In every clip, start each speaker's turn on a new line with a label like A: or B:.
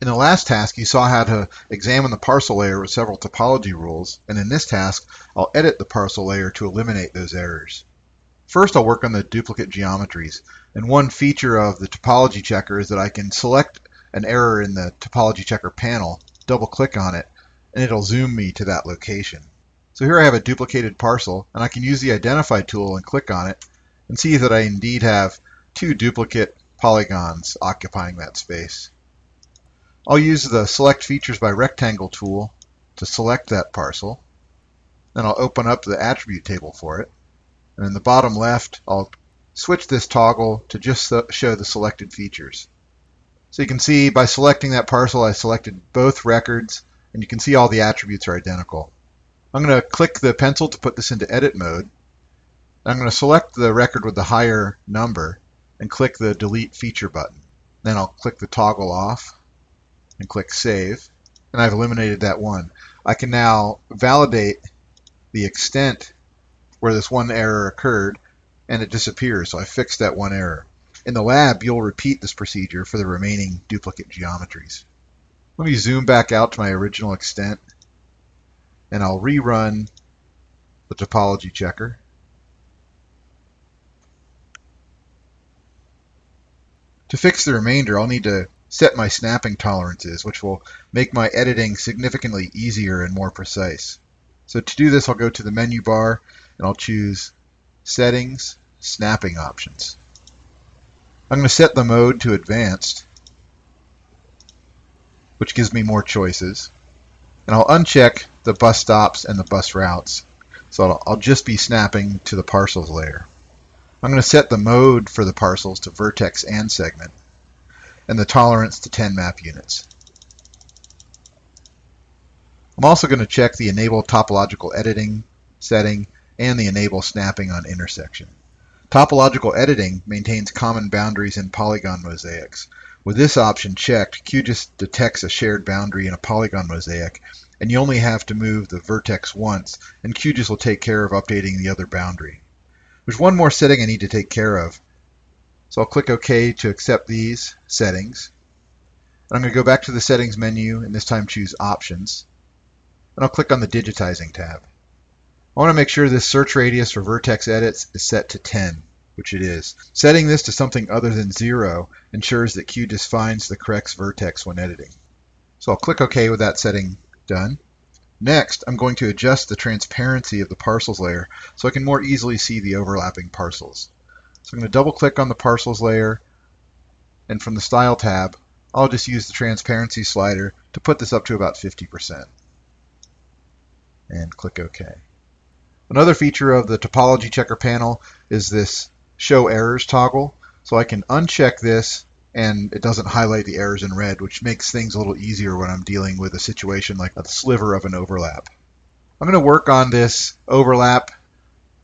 A: In the last task, you saw how to examine the parcel layer with several topology rules, and in this task, I'll edit the parcel layer to eliminate those errors. First, I'll work on the duplicate geometries, and one feature of the topology checker is that I can select an error in the topology checker panel, double click on it, and it'll zoom me to that location. So here I have a duplicated parcel, and I can use the identify tool and click on it, and see that I indeed have two duplicate polygons occupying that space. I'll use the Select Features by Rectangle tool to select that parcel. Then I'll open up the attribute table for it. And in the bottom left, I'll switch this toggle to just show the selected features. So you can see by selecting that parcel, I selected both records, and you can see all the attributes are identical. I'm going to click the pencil to put this into edit mode. I'm going to select the record with the higher number and click the delete feature button. Then I'll click the toggle off and click Save. And I've eliminated that one. I can now validate the extent where this one error occurred and it disappears. So I fixed that one error. In the lab, you'll repeat this procedure for the remaining duplicate geometries. Let me zoom back out to my original extent and I'll rerun the topology checker. To fix the remainder, I'll need to set my snapping tolerances, which will make my editing significantly easier and more precise. So to do this, I'll go to the menu bar and I'll choose Settings, Snapping Options. I'm going to set the mode to Advanced, which gives me more choices. And I'll uncheck the bus stops and the bus routes. So I'll, just be snapping to the parcels layer. I'm going to set the mode for the parcels to vertex and segment and the tolerance to 10 map units. I'm also going to check the Enable Topological Editing setting and the Enable Snapping on Intersection. Topological Editing maintains common boundaries in polygon mosaics. With this option checked, QGIS detects a shared boundary in a polygon mosaic, and you only have to move the vertex once, and QGIS will take care of updating the other boundary. There's one more setting I need to take care of, so I'll click OK to accept these settings. And I'm going to go back to the settings menu and this time choose options. And I'll click on the digitizing tab. I want to make sure this search radius for vertex edits is set to 10, which it is. Setting this to something other than 0 ensures that QGIS finds the correct vertex when editing. So I'll click OK with that setting done. Next, I'm going to adjust the transparency of the parcels layer so I can more easily see the overlapping parcels. So I'm going to double click on the parcels layer and from the style tab I'll just use the transparency slider to put this up to about 50% and click OK. Another feature of the topology checker panel is this show errors toggle so I can uncheck this and it doesn't highlight the errors in red which makes things a little easier when I'm dealing with a situation like a sliver of an overlap. I'm going to work on this overlap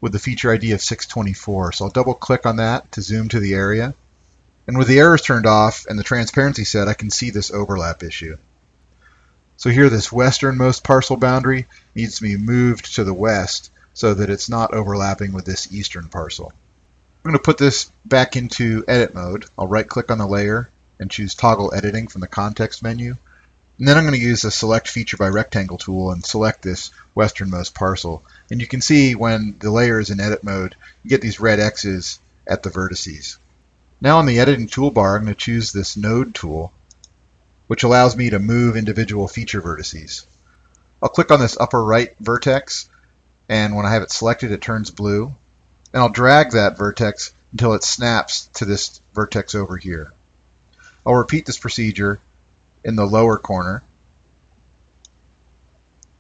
A: with the feature ID of 624. So I'll double click on that to zoom to the area. And with the errors turned off and the transparency set, I can see this overlap issue. So here this westernmost parcel boundary needs to be moved to the west so that it's not overlapping with this eastern parcel. I'm going to put this back into edit mode. I'll right click on the layer and choose toggle editing from the context menu. And then I'm going to use the select feature by rectangle tool and select this westernmost parcel. And you can see when the layer is in edit mode, you get these red X's at the vertices. Now on the editing toolbar, I'm going to choose this node tool, which allows me to move individual feature vertices. I'll click on this upper right vertex, and when I have it selected, it turns blue. And I'll drag that vertex until it snaps to this vertex over here. I'll repeat this procedure in the lower corner.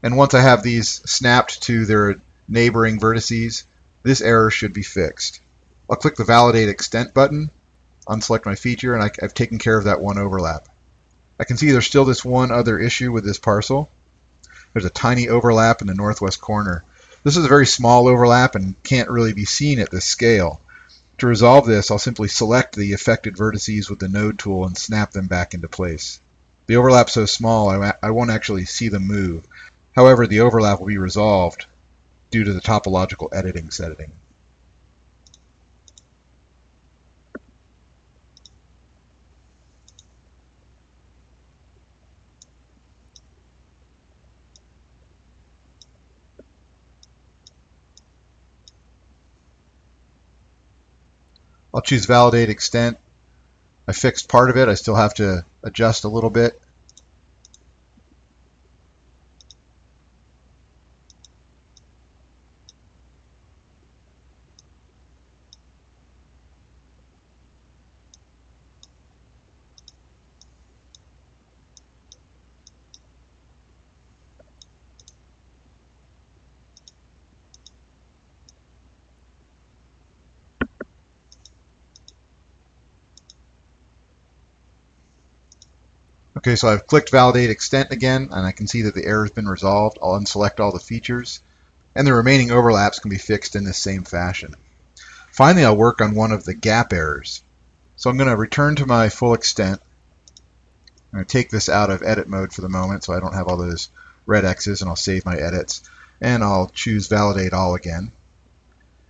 A: And once I have these snapped to their neighboring vertices, this error should be fixed. I'll click the Validate Extent button, unselect my feature, and I, have taken care of that one overlap. I can see there's still this one other issue with this parcel. There's a tiny overlap in the northwest corner. This is a very small overlap and can't really be seen at this scale. To resolve this, I'll simply select the affected vertices with the node tool and snap them back into place. The overlap's so small, I, I won't actually see them move. However, the overlap will be resolved due to the topological editing setting. I'll choose validate extent. I fixed part of it. I still have to adjust a little bit. Okay, so I've clicked validate extent again, and I can see that the error has been resolved. I'll unselect all the features, and the remaining overlaps can be fixed in this same fashion. Finally, I'll work on one of the gap errors. So I'm going to return to my full extent. I'm going to take this out of edit mode for the moment so I don't have all those red X's, and I'll save my edits. And I'll choose validate all again.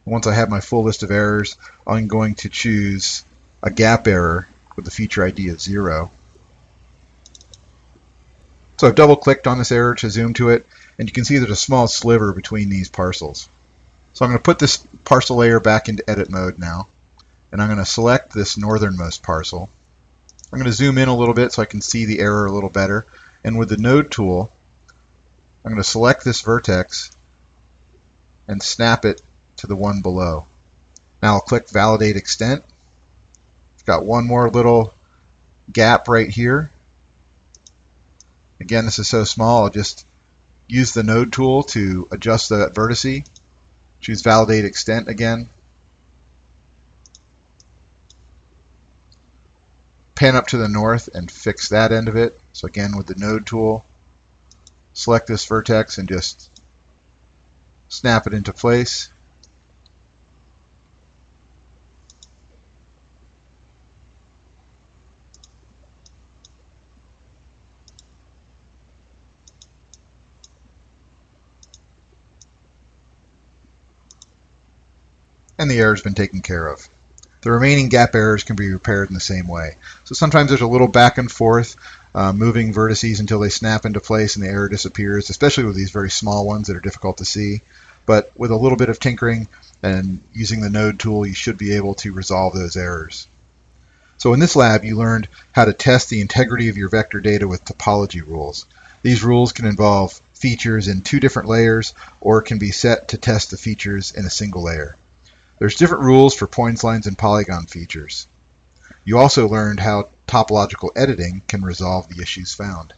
A: Once I have my full list of errors, I'm going to choose a gap error with the feature ID of 0. So I've double clicked on this error to zoom to it, and you can see there's a small sliver between these parcels. So I'm going to put this parcel layer back into edit mode now, and I'm going to select this northernmost parcel. I'm going to zoom in a little bit so I can see the error a little better, and with the node tool, I'm going to select this vertex and snap it to the one below. Now I'll click validate extent. Got one more little gap right here Again, this is so small, I'll just use the node tool to adjust that vertice. Choose validate extent again. Pan up to the north and fix that end of it. So again, with the node tool, select this vertex and just snap it into place. And the error's been taken care of. The remaining gap errors can be repaired in the same way. So sometimes there's a little back and forth, uh, moving vertices until they snap into place and the error disappears, especially with these very small ones that are difficult to see. But with a little bit of tinkering and using the node tool, you should be able to resolve those errors. So in this lab, you learned how to test the integrity of your vector data with topology rules. These rules can involve features in two different layers or can be set to test the features in a single layer. There's different rules for points, lines, and polygon features. You also learned how topological editing can resolve the issues found.